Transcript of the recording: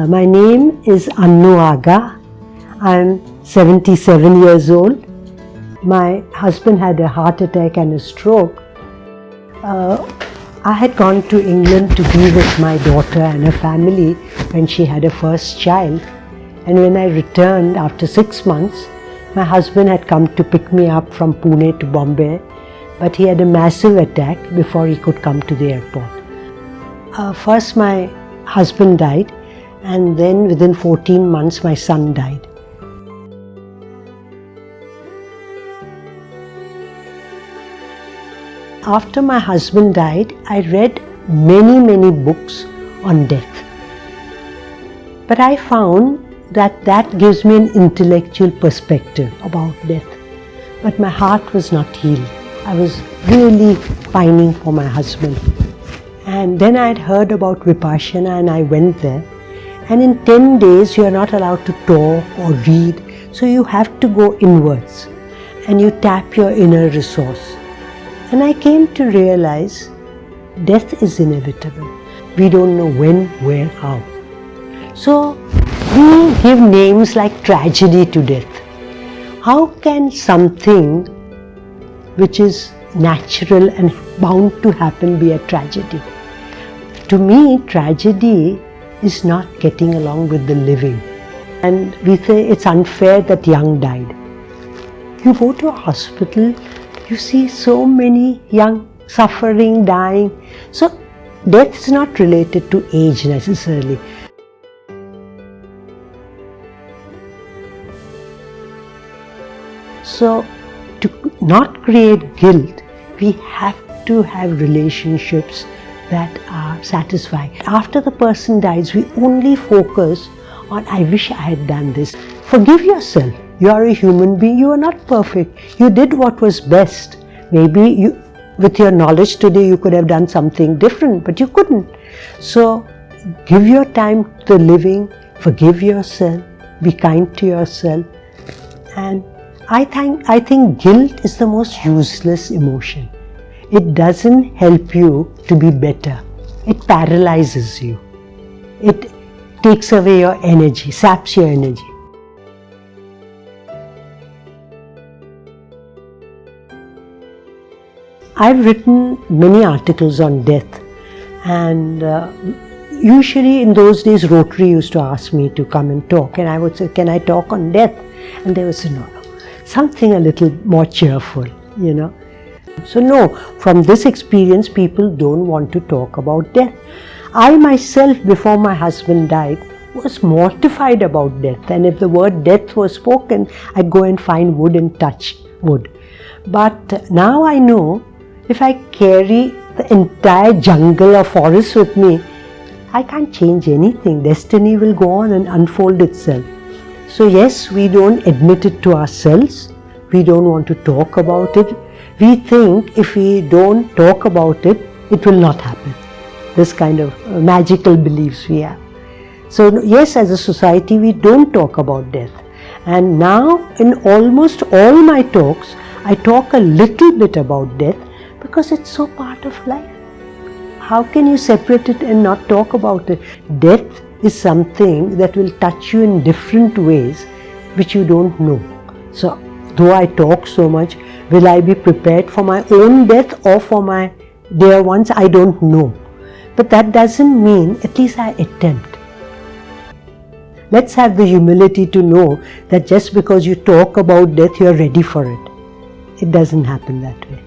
Uh, my name is Annu Aga. I'm 77 years old. My husband had a heart attack and a stroke. Uh, I had gone to England to be with my daughter and her family when she had her first child. And when I returned after six months, my husband had come to pick me up from Pune to Bombay, but he had a massive attack before he could come to the airport. Uh, first, my husband died, and then within 14 months, my son died. After my husband died, I read many, many books on death. But I found that that gives me an intellectual perspective about death. But my heart was not healed. I was really pining for my husband. And then I had heard about Vipassana and I went there. And in 10 days, you are not allowed to talk or read. So you have to go inwards and you tap your inner resource. And I came to realize death is inevitable. We don't know when, where, how. So we give names like tragedy to death. How can something which is natural and bound to happen be a tragedy? To me, tragedy is not getting along with the living. And we say it's unfair that young died. You go to a hospital, you see so many young suffering, dying. So death is not related to age necessarily. So to not create guilt, we have to have relationships that are satisfying. After the person dies, we only focus on, I wish I had done this. Forgive yourself. You are a human being. You are not perfect. You did what was best. Maybe you, with your knowledge today, you could have done something different, but you couldn't. So give your time to the living, forgive yourself, be kind to yourself. And I think, I think guilt is the most useless emotion. It doesn't help you to be better. It paralyzes you. It takes away your energy, saps your energy. I've written many articles on death and uh, usually in those days Rotary used to ask me to come and talk and I would say, can I talk on death? And they would say, no, no, something a little more cheerful, you know. So no, from this experience people don't want to talk about death. I myself before my husband died was mortified about death and if the word death was spoken I'd go and find wood and touch wood. But now I know if I carry the entire jungle or forest with me, I can't change anything. Destiny will go on and unfold itself. So yes, we don't admit it to ourselves. We don't want to talk about it. We think if we don't talk about it, it will not happen. This kind of uh, magical beliefs we have. So yes, as a society, we don't talk about death. And now in almost all my talks, I talk a little bit about death because it's so part of life. How can you separate it and not talk about it? Death is something that will touch you in different ways which you don't know. So, though I talk so much, will I be prepared for my own death or for my dear ones? I don't know. But that doesn't mean at least I attempt. Let's have the humility to know that just because you talk about death, you're ready for it. It doesn't happen that way.